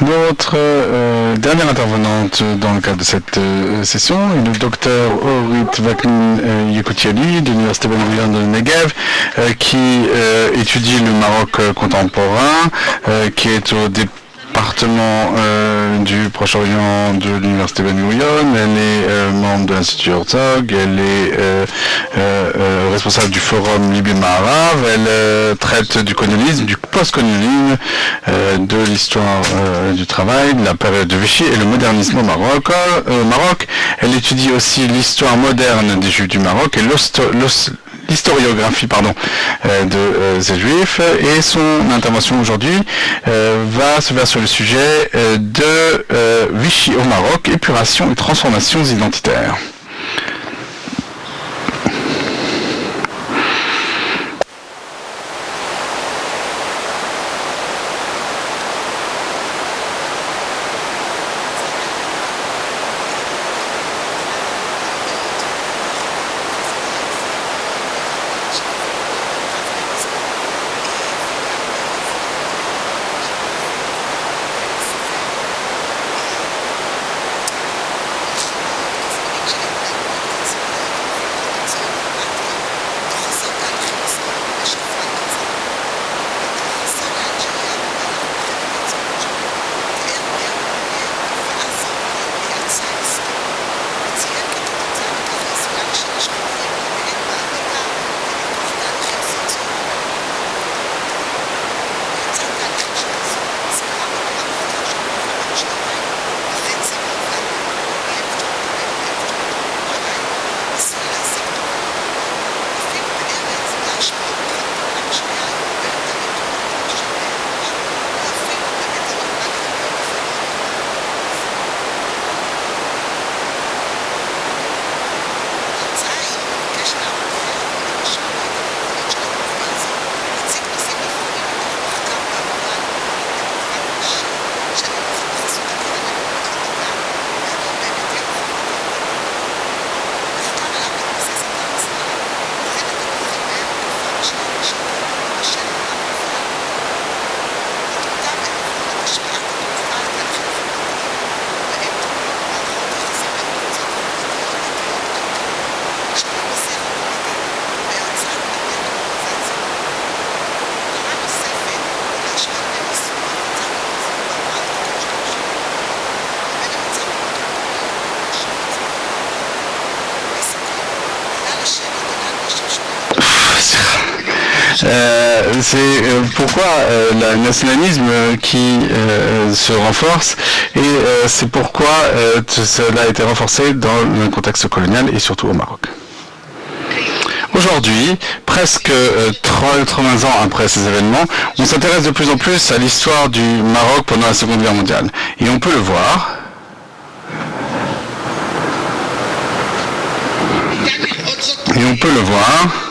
Notre euh, dernière intervenante dans le cadre de cette euh, session est le docteur Orit Vaknin euh, Yekoutiali de l'Université Ben de Negev, euh, qui euh, étudie le Maroc contemporain, euh, qui est au département euh, du Proche-Orient de l'Université Ben Gurion. Elle est euh, membre de l'Institut Herzog, elle est euh, responsable du forum Libye Maharav, elle traite du colonialisme, du post-colonialisme, de l'histoire du travail, de la période de Vichy et le modernisme au Maroc. Elle étudie aussi l'histoire moderne des Juifs du Maroc et l'hosto- l'historiographie pardon, euh, de euh, ces Juifs. Et son intervention aujourd'hui euh, va se faire sur le sujet euh, de euh, Vichy au Maroc, épuration et transformations identitaires. C'est euh, pourquoi euh, le nationalisme euh, qui se renforce et c'est pourquoi cela a été renforcé dans le contexte colonial et surtout au Maroc. Aujourd'hui, presque euh, 80 ans après ces événements, on s'intéresse de plus en plus à l'histoire du Maroc pendant la Seconde Guerre mondiale. Et on peut le voir Et on peut le voir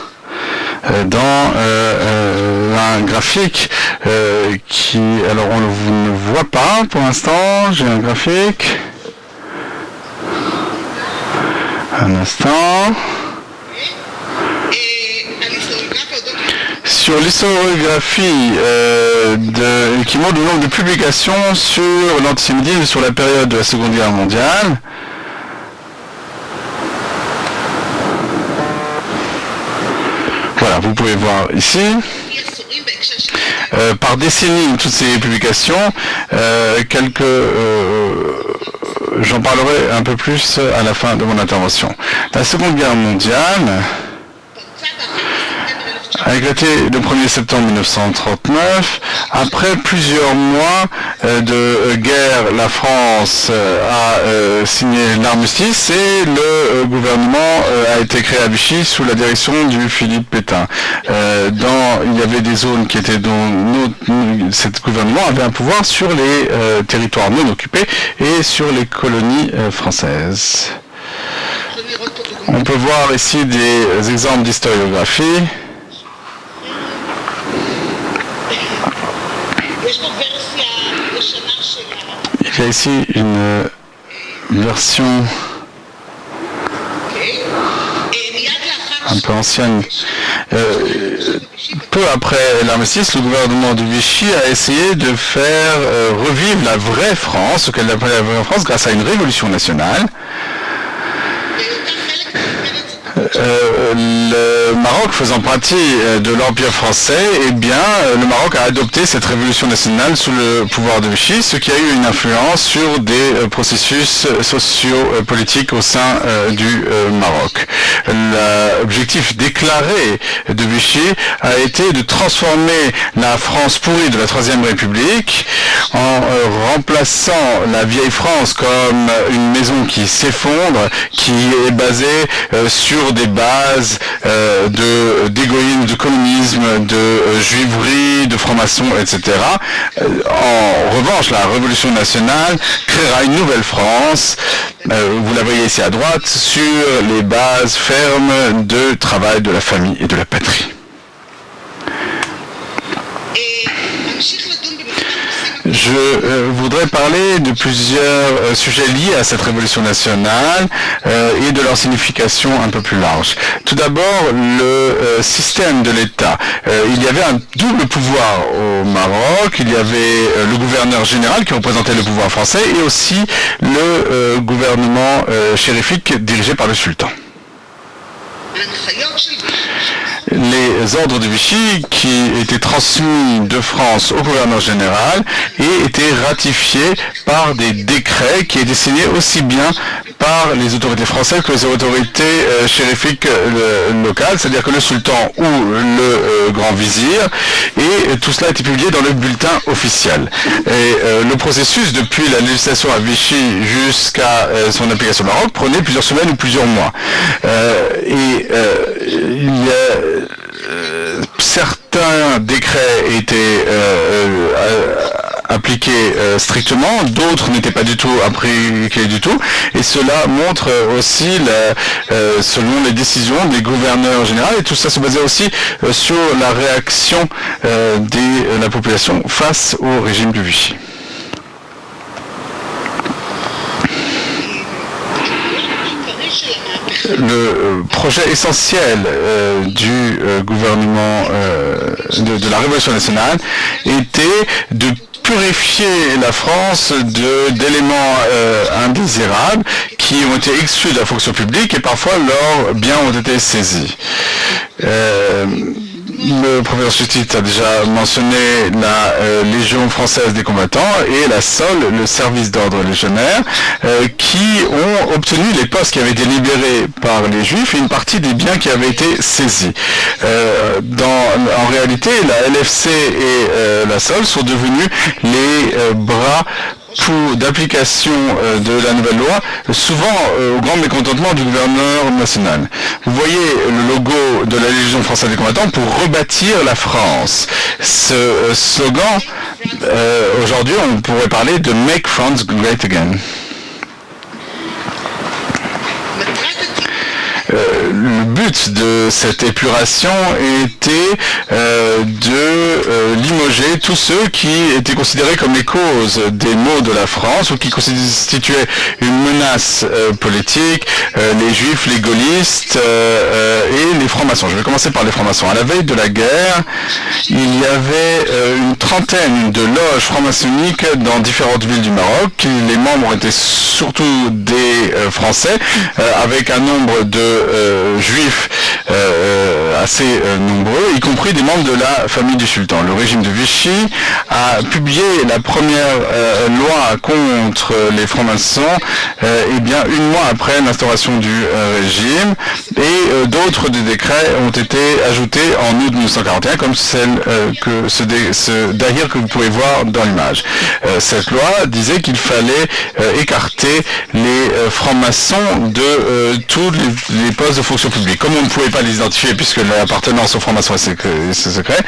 dans euh, euh, un graphique euh, qui, alors on ne voit pas pour l'instant, j'ai un graphique. Un instant. Sur l'historiographie euh, qui montre le nombre de publications sur l'antisémitisme sur la période de la Seconde Guerre mondiale, Voilà, vous pouvez voir ici. Euh, par décennie, toutes ces publications, euh, quelques, euh, j'en parlerai un peu plus à la fin de mon intervention. La Seconde Guerre mondiale a éclaté le 1er septembre 1939. Après plusieurs mois euh, de euh, guerre, la France euh, a signé l'armistice et le gouvernement a été créé à Vichy sous la direction du Philippe Pétain. Dans, il y avait des zones qui étaient dont notre, cet gouvernement avait un pouvoir sur les territoires non occupés et sur les colonies françaises. On peut voir ici des exemples d'historiographie. Il y a ici une version un peu ancienne. Peu après l'armistice, le gouvernement de Vichy a essayé de faire revivre la vraie France, ce qu'elle appelait la vraie France, grâce à une révolution nationale. Euh, le Maroc faisant partie euh, de l'Empire français, eh bien, euh, le Maroc a adopté cette révolution nationale sous le pouvoir de Vichy, ce qui a eu une influence sur des processus socio-politiques au sein du Maroc. L'objectif déclaré de Vichy a été de transformer la France pourrie de la Troisième République en remplaçant la vieille France comme une maison qui s'effondre, qui est basée sur des bases euh, d'égoïsme, de, communisme, de euh, juiverie, de franc-maçon, etc. Euh, en revanche, la Révolution nationale créera une nouvelle France, vous la voyez ici à droite, sur les bases fermes de travail de la famille et de la patrie. Je euh, voudrais parler de plusieurs euh, sujets liés à cette révolution nationale euh, et de leur signification un peu plus large. Tout d'abord, le système de l'État. il y avait un double pouvoir au Maroc. Il y avait le gouverneur général qui représentait le pouvoir français et aussi le gouvernement chérifique dirigé par le sultan les ordres de Vichy qui étaient transmis de France au gouverneur général et étaient ratifiés par des décrets qui étaient signés aussi bien par les autorités françaises que les autorités euh, chérifiques euh, locales, c'est-à-dire que le sultan ou le euh, grand vizir, et tout cela a été publié dans le bulletin officiel. Et le processus, depuis la législation à Vichy jusqu'à son application au Maroc, prenait plusieurs semaines ou plusieurs mois. Certains décrets étaient appliqués euh, strictement, d'autres n'étaient pas du tout appliqués du tout, et cela montre aussi, euh, selon les décisions des gouverneurs généraux, et tout ça se basait aussi euh, sur la réaction de la population face au régime de Vichy. Le projet essentiel du gouvernement de, la Révolution nationale était de purifier la France d'éléments euh, indésirables qui ont été exclus de la fonction publique et parfois leurs biens ont été saisis. Euh, le professeur Justice a déjà mentionné la euh, Légion française des combattants et la SOL, le service d'ordre légionnaire, euh, qui ont obtenu les postes qui avaient été libérés par les Juifs et une partie des biens qui avaient été saisis. Euh, en réalité, la LFC et la SOL sont devenus les bras d'application euh, de la nouvelle loi, souvent euh, au grand mécontentement du gouverneur national. Vous voyez le logo de la Légion française des combattants pour rebâtir la France. Ce euh, slogan, aujourd'hui, on pourrait parler de Make France Great Again. Euh, le but de cette épuration était euh, de euh, limoger tous ceux qui étaient considérés comme les causes des maux de la France ou qui constituaient une menace politique, les juifs, les gaullistes et les francs-maçons. Je vais commencer par les francs-maçons. À la veille de la guerre, il y avait une trentaine de loges franc-maçonniques dans différentes villes du Maroc. Les membres étaient surtout des Français, avec un nombre de euh, juifs euh, euh, assez nombreux, y compris des membres de la famille du sultan. Le régime de Vichy a publié la première loi contre les francs-maçons et bien une mois après l'instauration du régime et d'autres des décrets ont été ajoutés en août 1941 comme celle que ce, Dahir que vous pouvez voir dans l'image. cette loi disait qu'il fallait écarter les francs-maçons de tous les les postes de fonction publique. Comme on ne pouvait pas les identifier puisque l'appartenance aux francs-maçons est secret,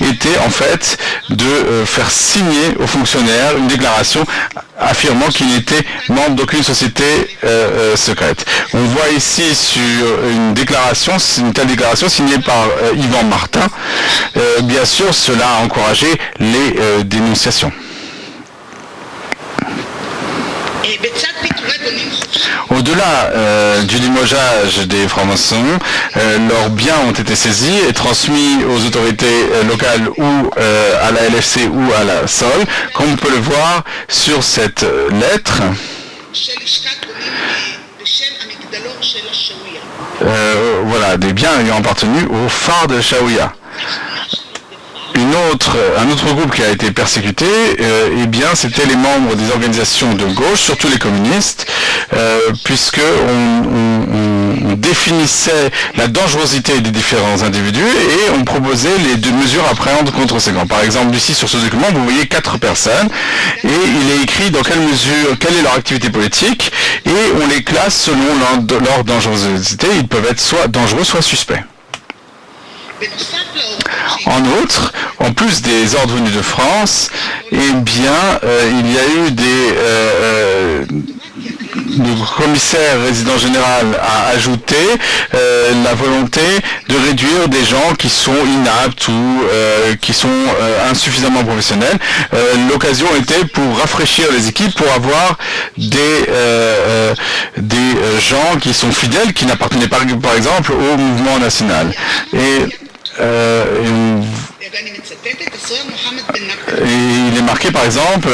était en fait de euh, faire signer aux fonctionnaires une déclaration affirmant qu'il n'était membre d'aucune société euh, euh, secrète. On voit ici sur une déclaration, une telle déclaration signée par Yvan Martin. bien sûr, cela a encouragé les dénonciations. Au-delà euh, du limogeage des francs-maçons, euh, leurs biens ont été saisis et transmis aux autorités euh, locales ou à la LFC ou à la SOL, comme on peut le voir sur cette lettre. voilà, des biens ayant appartenu au phare de Shaouya un autre groupe qui a été persécuté, euh, eh bien, c'était les membres des organisations de gauche, surtout les communistes, euh, puisque on, définissait la dangerosité des différents individus et on proposait les deux mesures à prendre contre ces gangs. Par exemple, ici sur ce document, vous voyez quatre personnes et il est écrit dans quelle mesure, quelle est leur activité politique et on les classe selon leur dangerosité. Ils peuvent être soit dangereux, soit suspects. En outre, en plus des ordres venus de France, eh bien, euh, il y a eu des... Euh, euh, le commissaire résident général a ajouté la volonté de réduire des gens qui sont inaptes ou qui sont insuffisamment professionnels. L'occasion était pour rafraîchir les équipes, pour avoir des, des gens qui sont fidèles, qui n'appartenaient pas par exemple au mouvement national. Euh, il est marqué par exemple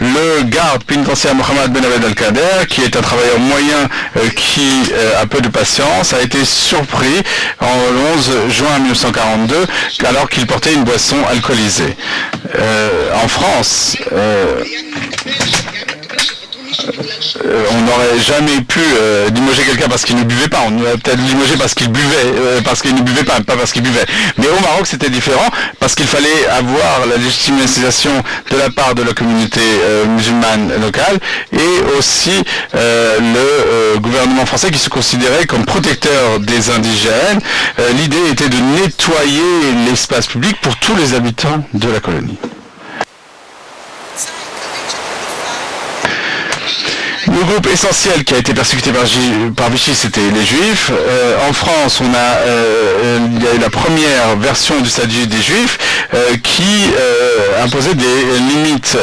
le garde pénitentiaire Mohamed Ben Abed Al-Kader, qui est un travailleur moyen euh, qui euh, a peu de patience, a été surpris en 11 juin 1942 alors qu'il portait une boisson alcoolisée. en France, euh, on n'aurait jamais pu euh, quelqu'un parce qu'il ne buvait pas. On aurait peut-être limogé parce qu'il buvait, euh, parce qu'il ne buvait pas, pas parce qu'il buvait. Mais au Maroc, c'était différent parce qu'il fallait avoir la légitimisation de la part de la communauté musulmane locale et aussi le gouvernement français qui se considérait comme protecteur des indigènes. L'idée était de nettoyer l'espace public pour tous les habitants de la colonie. Le groupe essentiel qui a été persécuté par, Vichy, c'était les Juifs. Euh, en France, on a, euh, il y a eu la première version du statut des Juifs euh, qui imposait des limites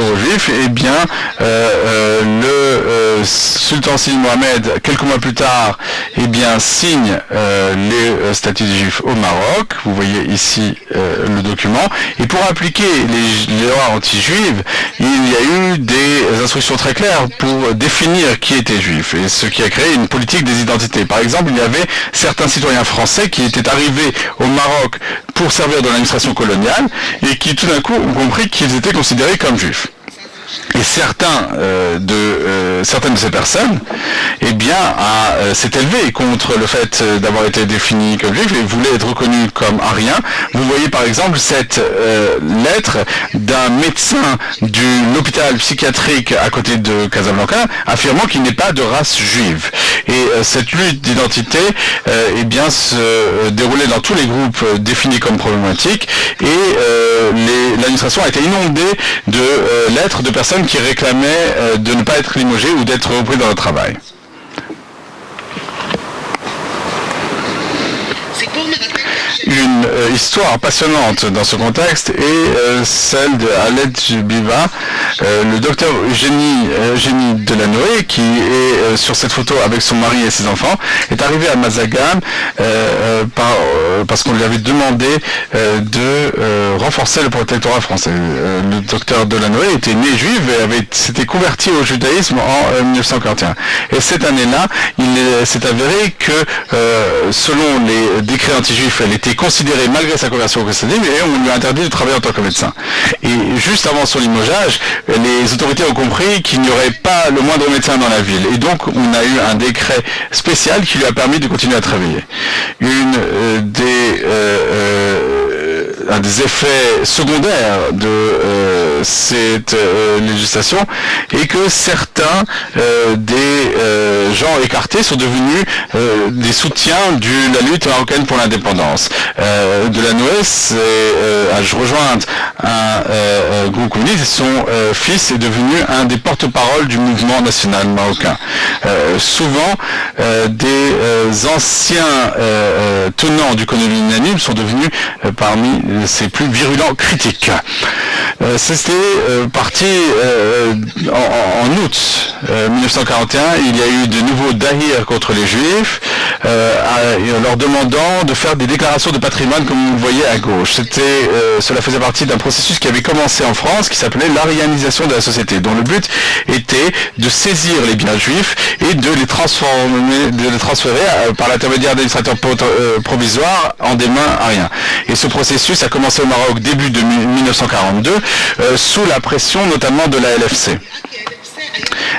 aux Juifs. Et eh bien, le sultan Sidi Mohamed, quelques mois plus tard, eh bien, signe les statuts des Juifs au Maroc. Vous voyez ici le document. Et pour appliquer les, les lois anti-juives, il y a eu des instructions très claires pour définir qui était juif, et ce qui a créé une politique des identités. Par exemple, il y avait certains citoyens français qui étaient arrivés au Maroc pour servir dans l'administration coloniale, et qui tout d'un coup ont compris qu'ils étaient considérés comme juifs. Et euh, euh, certaines de ces personnes, eh bien, euh, s'est élevé contre le fait d'avoir été défini comme juif et voulait être reconnu comme arien. Vous voyez par exemple cette lettre d'un médecin de l'hôpital psychiatrique à côté de Casablanca affirmant qu'il n'est pas de race juive. Et cette lutte d'identité, eh bien, se déroulait dans tous les groupes définis comme problématiques et l'administration a été inondée de lettres de personnes qui réclamaient euh, de ne pas être limogés ou d'être repris dans le travail. Une euh, histoire passionnante dans ce contexte est euh, celle de Alet Biva, euh, le docteur Eugénie, Delanoë, qui est sur cette photo avec son mari et ses enfants, est arrivé à Mazagam parce qu'on lui avait demandé de renforcer le protectorat français. le docteur Delanoë était né juif et s'était converti au judaïsme en 1941. Et cette année-là, il s'est avéré que selon les décrets anti-juifs, considéré malgré sa conversion au christianisme et on lui a interdit de travailler en tant que médecin. Et juste avant son limogeage, les autorités ont compris qu'il n'y aurait pas le moindre médecin dans la ville. Et donc on a eu un décret spécial qui lui a permis de continuer à travailler. Une euh, des euh, euh, un des effets secondaires de euh, cette euh, législation est que certains euh, des gens écartés sont devenus des soutiens de la lutte marocaine pour l'indépendance. de la Noës a rejoint un groupe communiste et son fils est devenu un des porte-parole du mouvement national marocain. souvent, des anciens tenants du colonialisme sont devenus parmi ses plus virulents critiques. C'était parti en, en, août 1941. Il y a eu de nouveaux dahir contre les juifs, en leur demandant de faire des déclarations de patrimoine comme vous le voyez à gauche. C'était, cela faisait partie d'un processus qui avait commencé en France qui s'appelait l'arianisation de la société, dont le but était de saisir les biens juifs et de les transformer, de les transférer par l'intermédiaire d'administrateurs provisoires en des mains ariens. Et ce processus a commencé au Maroc début de 1942 sous la pression notamment de la LFC.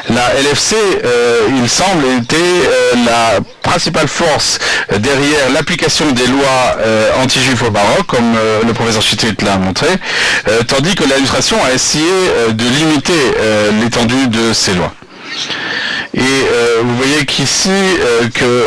La LFC, euh, il semble, était euh, la principale force derrière l'application des lois euh, anti-juifs au Maroc, comme le professeur Chitrit l'a montré, tandis que l'administration a essayé de limiter l'étendue de ces lois. Et vous voyez qu'ici, que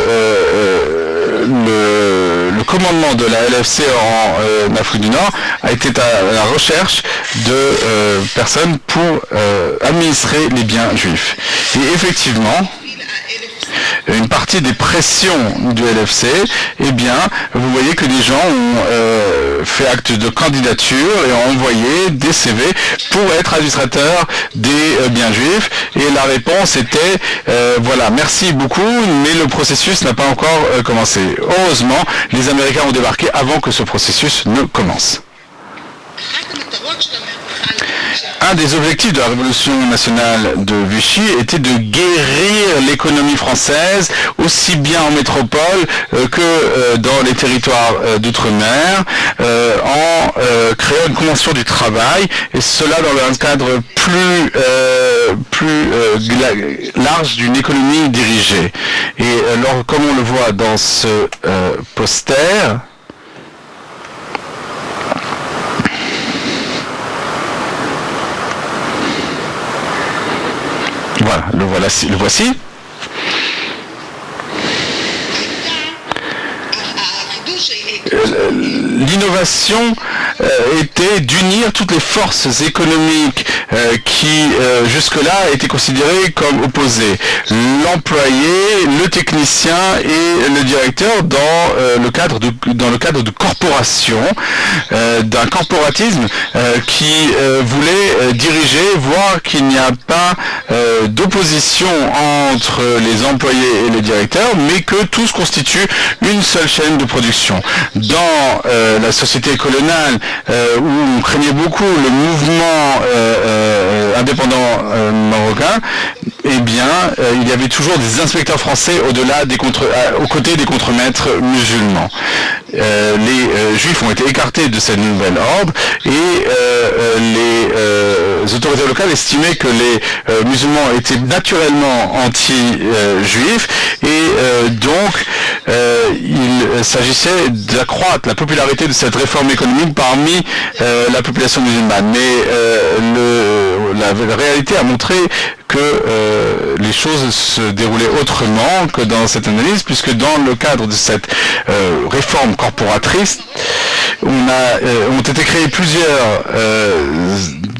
le, commandement de la LFC en euh, Afrique du Nord a été à la recherche de euh, personnes pour euh, administrer les biens juifs. Et effectivement, une partie des pressions du LFC, eh bien, vous voyez que les gens ont euh, fait acte de candidature et ont envoyé des CV pour être administrateurs des euh, biens juifs. Et la réponse était, euh, voilà, merci beaucoup, mais le processus n'a pas encore commencé. Heureusement, les Américains ont débarqué avant que ce processus ne commence. Un des objectifs de la Révolution nationale de Vichy était de guérir l'économie française, aussi bien en métropole euh, que euh, dans les territoires euh, d'outre-mer, en créant une convention du travail, et cela dans un cadre plus, plus large d'une économie dirigée. Et alors, comme on le voit dans ce poster, Voilà, le, voilà, le voici. Euh, l'innovation euh, était d'unir toutes les forces économiques euh, qui jusque-là étaient considérées comme opposées. L'employé, le technicien et le directeur dans, le, cadre de, dans le cadre de corporation, d'un corporatisme qui voulait diriger, voir qu'il n'y a pas d'opposition entre les employés et les directeurs, mais que tous constituent une seule chaîne de production dans euh, la société coloniale euh, où on craignait beaucoup le mouvement euh, indépendant marocain, eh bien, il y avait toujours des inspecteurs français au-delà des contre, aux côtés des contremaîtres musulmans. les juifs ont été écartés de cette nouvelle ordre et les autorités locales estimaient que les musulmans étaient naturellement anti-juifs et donc il s'agissait d'accroître la popularité de cette réforme économique parmi euh, la population musulmane. Mais euh, la, réalité a montré que euh, les choses se déroulaient autrement que dans cette analyse, puisque dans le cadre de cette réforme corporatrice, on a, ont été créés plusieurs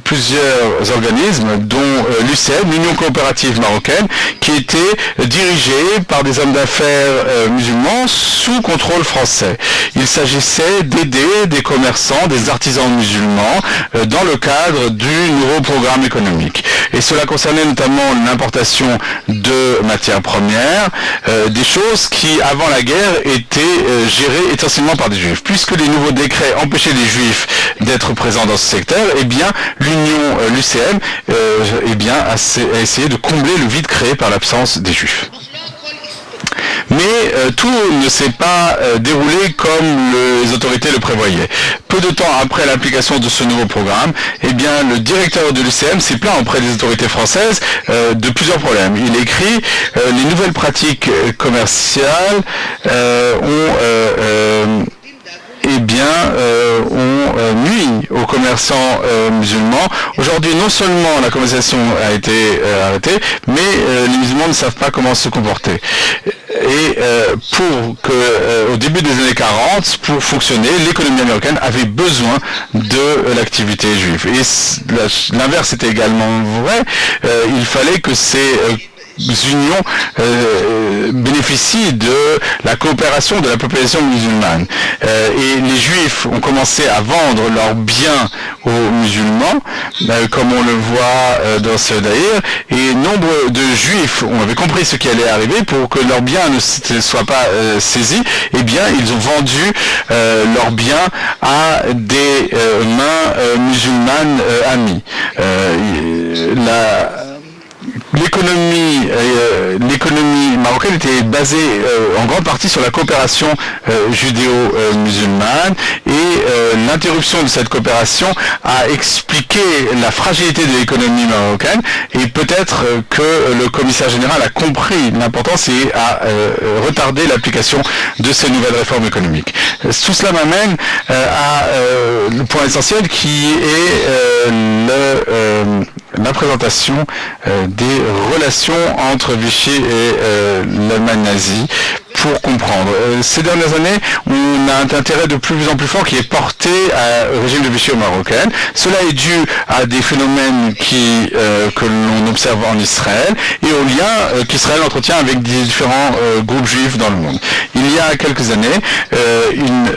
plusieurs organismes, dont euh, l'UCM, l'Union coopérative marocaine, qui était dirigée par des hommes d'affaires euh, musulmans sous contrôle français. Il s'agissait d'aider des commerçants, des artisans musulmans euh, dans le cadre du nouveau programme économique. Et cela concernait notamment l'importation de matières premières, des choses qui, avant la guerre, étaient gérées essentiellement par des juifs. Puisque les nouveaux décrets empêchaient les juifs d'être présents dans ce secteur, eh bien, euh, l'UCM, euh, eh a, essayé de combler le vide créé par l'absence des Juifs. Mais euh, tout ne s'est pas déroulé comme les autorités le prévoyaient. Peu de temps après l'application de ce nouveau programme, eh le directeur de l'UCM s'est plaint auprès des autorités françaises de plusieurs problèmes. Il écrit les nouvelles pratiques commerciales ont eh bien, euh, on euh, nuit aux commerçants euh, musulmans. Aujourd'hui, non seulement la conversation a été arrêtée, mais les musulmans ne savent pas comment se comporter. Et pour que, au début des années 40, pour fonctionner, l'économie américaine avait besoin de l'activité juive. Et l'inverse était également vrai. il fallait que ces unions euh, bénéficient de la coopération de la population musulmane. Euh, et les juifs ont commencé à vendre leurs biens aux musulmans, euh, comme on le voit dans ce d'ailleurs, et nombre de juifs ont avait compris ce qui allait arriver pour que leurs biens ne soient pas saisis, eh bien ils ont vendu leurs biens à des mains musulmanes amies. L'économie euh, l'économie marocaine était basée euh, en grande partie sur la coopération euh, judéo-musulmane et l'interruption de cette coopération a expliqué la fragilité de l'économie marocaine et peut-être que le commissaire général a compris l'importance et a retardé l'application de ces nouvelles réformes économiques. Tout cela m'amène à le point essentiel qui est la présentation des relations entre Vichy et euh, l'Allemagne nazie pour comprendre. Euh, ces dernières années, on a un intérêt de plus en plus fort qui est porté au régime de Vichy au Marocain. Cela est dû à des phénomènes qui, euh, que l'on observe en Israël et au lien qu'Israël entretient avec différents groupes juifs dans le monde. Il y a quelques années, une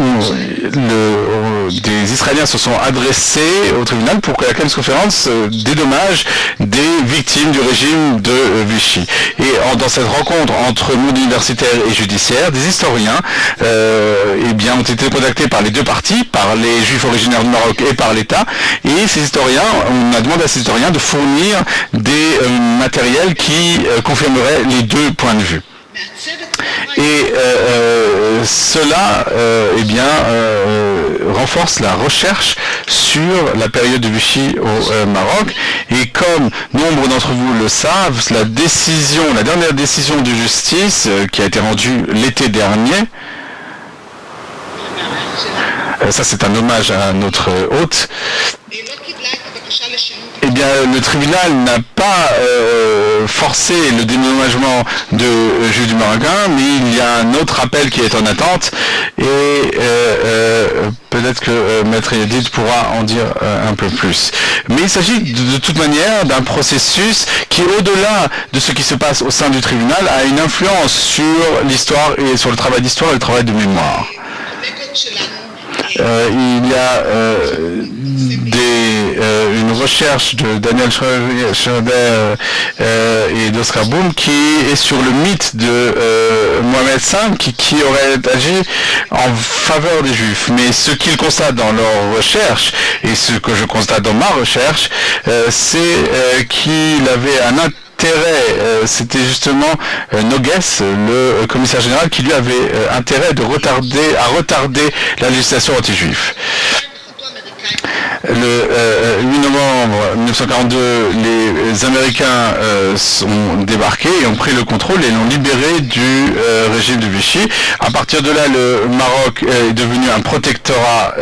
le, des Israéliens se sont adressés au tribunal pour que la conférence euh, dédommage des victimes du régime de euh, Vichy. Et dans cette rencontre entre monde universitaire et judiciaire, des historiens euh, eh bien, ont été contactés par les deux parties, par les juifs originaires du Maroc et par l'État. Et ces historiens, on a demandé à ces historiens de fournir des matériels qui confirmeraient les deux points de vue. Et euh, euh, cela euh, eh bien, renforce la recherche sur la période de Vichy au Maroc. Et comme nombre d'entre vous le savent, la décision, la dernière décision de justice qui a été rendue l'été dernier, ça c'est un hommage à notre hôte, eh le tribunal n'a pas euh, forcé le déménagement de euh, Jules du Marocain, mais il y a un autre appel qui est en attente et euh, peut-être que Maître Edith pourra en dire un peu plus. Mais il s'agit de, de, toute manière d'un processus qui, au-delà de ce qui se passe au sein du tribunal, a une influence sur l'histoire et sur le travail d'histoire et le travail de mémoire. Euh, il y a euh, euh, une recherche de Daniel Schroeder et d'Oscar Boom qui est sur le mythe de Mohamed V qui, aurait agi en faveur des Juifs. Mais ce qu'ils constatent dans leur recherche et ce que je constate dans ma recherche, c'est qu'il avait un euh, c'était justement euh, Nogues, le commissaire général, qui lui avait euh, intérêt de retarder, à retarder la législation anti-juif. Le 8 novembre 1942, les Américains sont débarqués et ont pris le contrôle et l'ont libéré du régime de Vichy. À partir de là, le Maroc est devenu un protectorat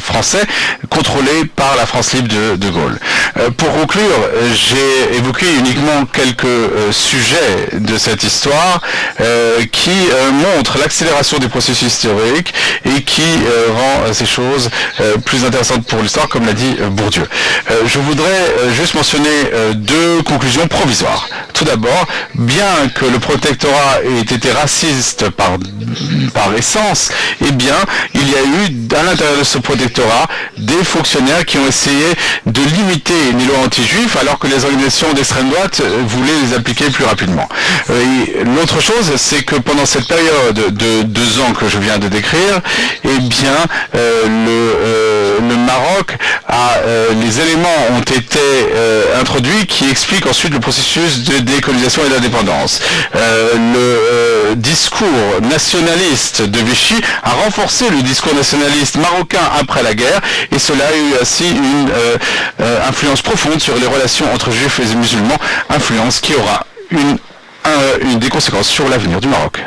français contrôlé par la France libre de, de Gaulle. Euh, pour conclure, j'ai évoqué uniquement quelques euh, sujets de cette histoire euh, qui montrent l'accélération des processus historiques et qui rend ces choses plus intéressantes pour l'histoire, comme l'a dit Bourdieu. je voudrais juste mentionner deux conclusions provisoires. Tout d'abord, bien que le protectorat ait été raciste par, essence, eh bien, il y a eu à l'intérieur de ce protectorat des fonctionnaires qui ont essayé de limiter les lois anti-juifs alors que les organisations d'extrême droite euh, voulaient les appliquer plus rapidement. Euh, l'autre chose, c'est que pendant cette période de deux ans que je viens de décrire, eh bien, euh, le, le, Maroc a, les éléments ont été introduits qui expliquent ensuite le processus de décolonisation et d'indépendance. le discours nationaliste de Vichy a renforcé le discours nationaliste marocain après la guerre et cela a eu ainsi une influence profonde sur les relations entre juifs et musulmans, influence qui aura une des conséquences sur l'avenir du Maroc.